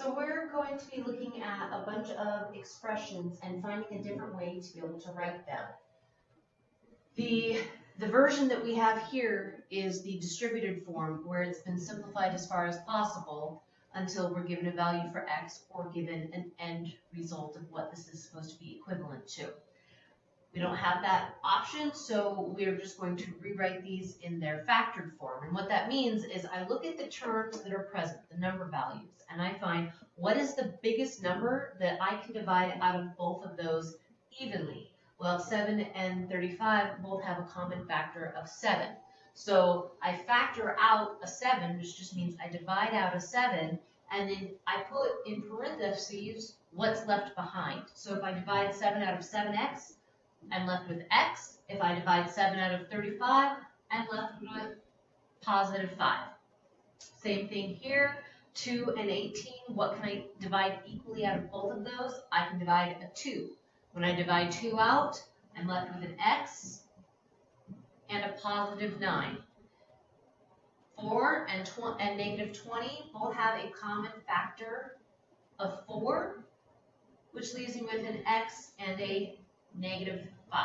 So we're going to be looking at a bunch of expressions and finding a different way to be able to write them. The, the version that we have here is the distributed form where it's been simplified as far as possible until we're given a value for x or given an end result of what this is supposed to be equivalent to. We don't have that option, so we're just going to rewrite these in their factored form. And what that means is I look at the terms that are present, the number values, and I find what is the biggest number that I can divide out of both of those evenly. Well, 7 and 35 both have a common factor of 7. So I factor out a 7, which just means I divide out a 7, and then I put in parentheses what's left behind. So if I divide 7 out of 7x, I'm left with x. If I divide 7 out of 35, I'm left with positive 5. Same thing here. 2 and 18, what can I divide equally out of both of those? I can divide a 2. When I divide 2 out, I'm left with an x and a positive 9. 4 and, and negative 20 both have a common factor of 4, which leaves me with an x and a negative 5.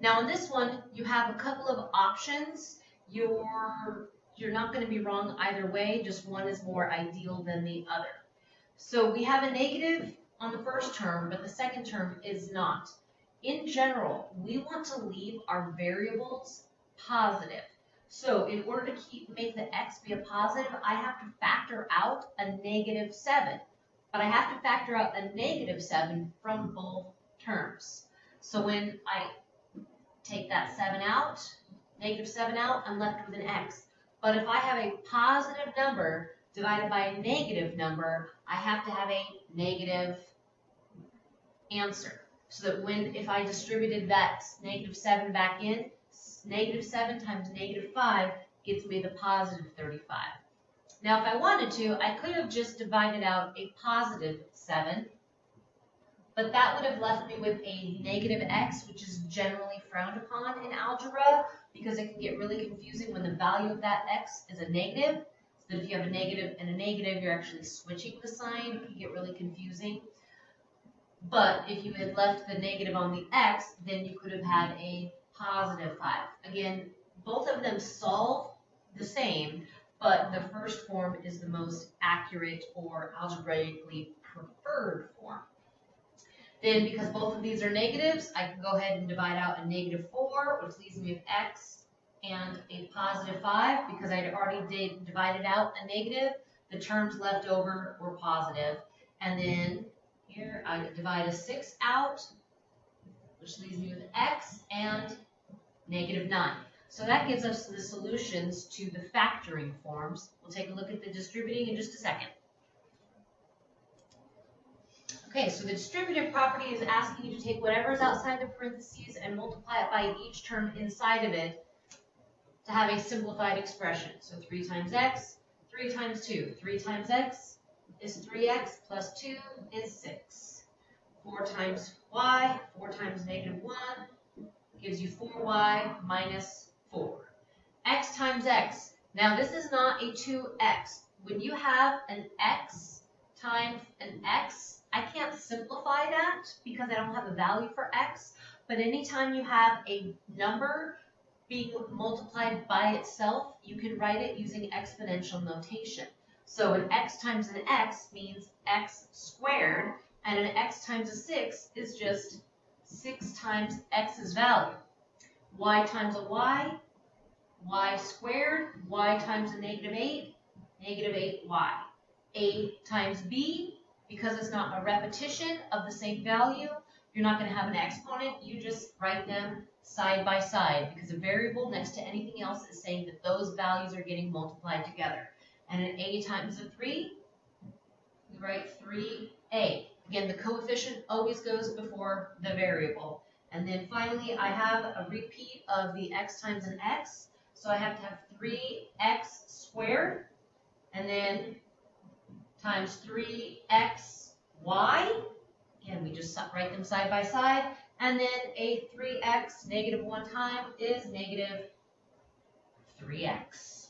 Now in this one, you have a couple of options. You're, you're not going to be wrong either way, just one is more ideal than the other. So we have a negative on the first term, but the second term is not. In general, we want to leave our variables positive. So in order to keep make the x be a positive, I have to factor out a negative 7. But I have to factor out a negative 7 from both terms. So when I take that 7 out, negative 7 out, I'm left with an x. But if I have a positive number divided by a negative number, I have to have a negative answer. So that when, if I distributed that negative 7 back in, negative 7 times negative 5 gives me the positive 35. Now if I wanted to, I could have just divided out a positive 7 but that would have left me with a negative x, which is generally frowned upon in algebra because it can get really confusing when the value of that x is a negative. So that if you have a negative and a negative, you're actually switching the sign. It can get really confusing. But if you had left the negative on the x, then you could have had a positive 5. Again, both of them solve the same, but the first form is the most accurate or algebraically preferred form. Then because both of these are negatives, I can go ahead and divide out a negative 4, which leaves me with x and a positive 5. Because I already did divided out a negative, the terms left over were positive. And then here I divide a 6 out, which leaves me with x and negative 9. So that gives us the solutions to the factoring forms. We'll take a look at the distributing in just a second. Okay, so the distributive property is asking you to take whatever is outside the parentheses and multiply it by each term inside of it to have a simplified expression. So 3 times x, 3 times 2. 3 times x is 3x plus 2 is 6. 4 times y, 4 times negative 1 gives you 4y minus 4. x times x. Now this is not a 2x. When you have an x times an x, I can't simplify that because I don't have a value for x, but anytime you have a number being multiplied by itself, you can write it using exponential notation. So an x times an x means x squared, and an x times a 6 is just 6 times x's value. y times a y, y squared, y times a negative 8, negative 8y. a times b because it's not a repetition of the same value, you're not going to have an exponent. You just write them side by side because a variable next to anything else is saying that those values are getting multiplied together. And an a times a 3, we write 3a. Again, the coefficient always goes before the variable. And then finally, I have a repeat of the x times an x. So I have to have 3x squared. And then times 3xy. Again, we just write them side by side. And then a 3x negative one time is negative 3x.